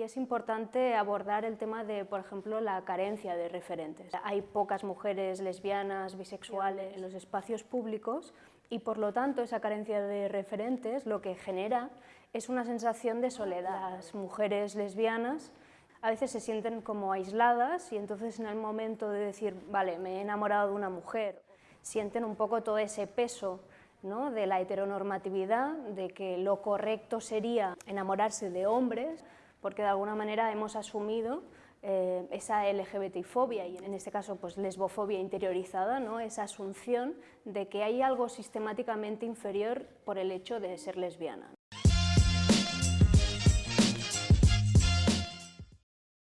y es importante abordar el tema de, por ejemplo, la carencia de referentes. Hay pocas mujeres lesbianas, bisexuales en los espacios públicos y por lo tanto esa carencia de referentes lo que genera es una sensación de soledad. Las mujeres lesbianas a veces se sienten como aisladas y entonces en el momento de decir, vale, me he enamorado de una mujer, sienten un poco todo ese peso ¿no? de la heteronormatividad, de que lo correcto sería enamorarse de hombres, porque de alguna manera hemos asumido eh, esa LGBTI-fobia y en este caso pues lesbofobia interiorizada, ¿no? esa asunción de que hay algo sistemáticamente inferior por el hecho de ser lesbiana.